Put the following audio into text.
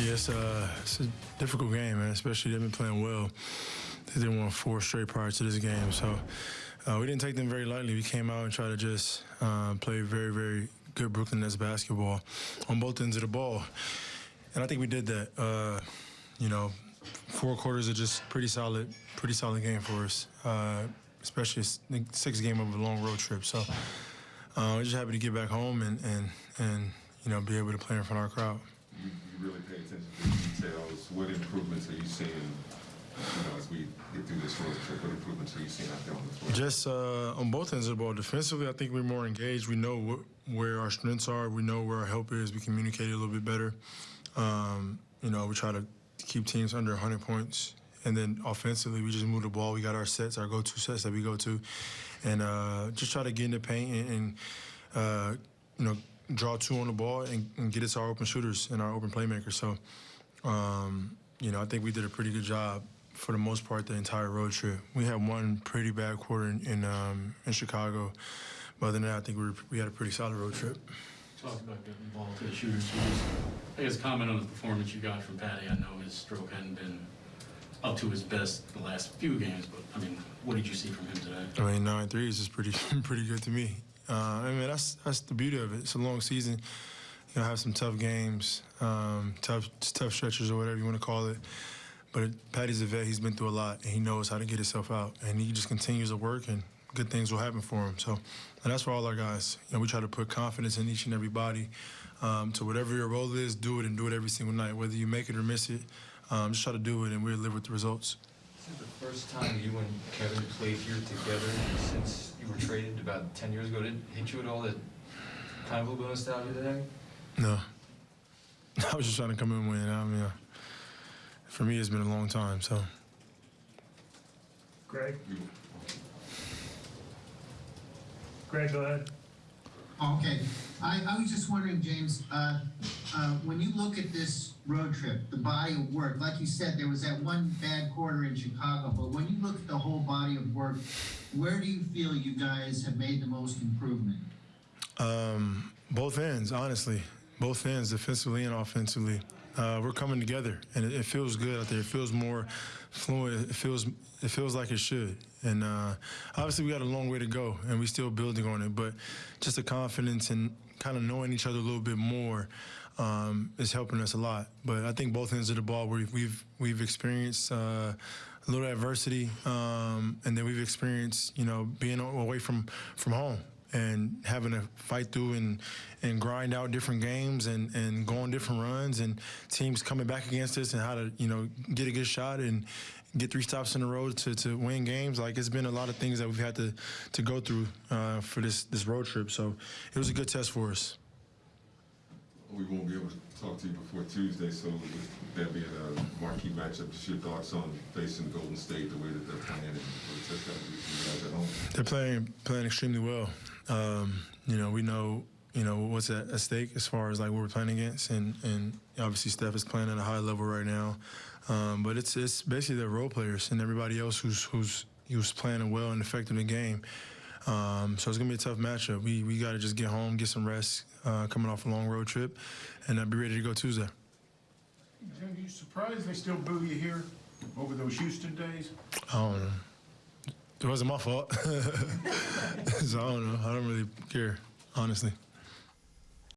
It's, uh, it's a difficult game, man. Especially they've been playing well. They didn't won four straight prior to this game, so uh, we didn't take them very lightly. We came out and tried to just uh, play very, very good Brooklyn Nets basketball on both ends of the ball, and I think we did that. Uh, you know, four quarters are just pretty solid, pretty solid game for us, uh, especially six game of a long road trip. So uh, we're just happy to get back home and and and you know be able to play in front of our crowd. You, you really pay attention to the details. What improvements are you seeing? As we get through this you on the? Just uh, on both ends of the ball. Defensively, I think we're more engaged. We know wh- where our strengths are. We know where our help is. We communicate a little bit better. Um, you know, we try to keep teams under 100 points. And then offensively, we just move the ball. We got our sets, our go-to sets that we go to, and uh, just try to get in the paint and, and uh, you know draw two on the ball and, and, get us our open shooters and our open playmakers. So, um, you know, I think we did a pretty good job for the most part the entire road trip. We had one pretty bad quarter in in, um, in Chicago, but other than that, I think we were, we had a pretty solid road trip. Talk about getting the ball to the shooters. I guess comment on the performance you got from Patty. I know his stroke hadn't been up to his best the last few games, but I mean, what did you see from him today? I mean, nine threes is pretty pretty good to me. Uh, I mean, that's that's the beauty of it. It's a long season. You know, have some tough games, um, tough tough stretches or whatever you want to call it. But Patty's a vet. He's been through a lot, and he knows how to get himself out. And he just continues to work, and good things will happen for him. So, and that's for all our guys. You know, we try to put confidence in each and every body. Um, to whatever your role is, do it and do it every single night. Whether you make it or miss it, um, just try to do it, and we'll live with the results. This is the first time you and Kevin played here together since you were traded about 10 years ago. Did it hit you at all that kind of a little bit of nostalgia today? No. I was just trying to come in and win. I mean, uh, for me, it's been a long time, so. Greg? Greg, go ahead. Okay, I, I was just wondering, James, uh, uh, when you look at this road trip, the body of work, like you said, there was that one bad quarter in Chicago, but when you look at the whole body of work, where do you feel you guys have made the most improvement? Um, both ends, honestly. Both ends, defensively and offensively. Uh, we're coming together, and it, it, feels good out there. It feels more fluent. It feels it feels like it should. And uh, obviously, we got a long way to go, and we're still building on it. But just the confidence and kind of knowing each other a little bit more um, is helping us a lot. But I think both ends of the ball, we've we've, we've experienced. Uh, a little adversity, um, and then we've experienced, you know, being away from from home and having to fight through and and grind out different games and and go on different runs and teams coming back against us and how to you know get a good shot and get three stops in a row to, to win games like it's been a lot of things that we've had to to go through uh, for this this road trip so it was a good test for us we won't be able to talk to you before Tuesday, so with that being a marquee matchup, just your thoughts on facing Golden State, the way that they're playing, you guys at home. They're playing playing extremely well. Um, you know, we know you know what's at, stake as far as like what we're playing against, and and obviously Steph is playing at a high level right now. Um, but it's it's basically the role players and everybody else who's who's who's playing well and affecting the game. Um, so it's gonna be a tough matchup. We we got to just get home, get some rest, uh, coming off a long road trip, and uh, be ready to go Tuesday. Jim, you surprised they still boo you here over those Houston days? I don't know. It wasn't my fault. so I don't know. I don't really care, honestly.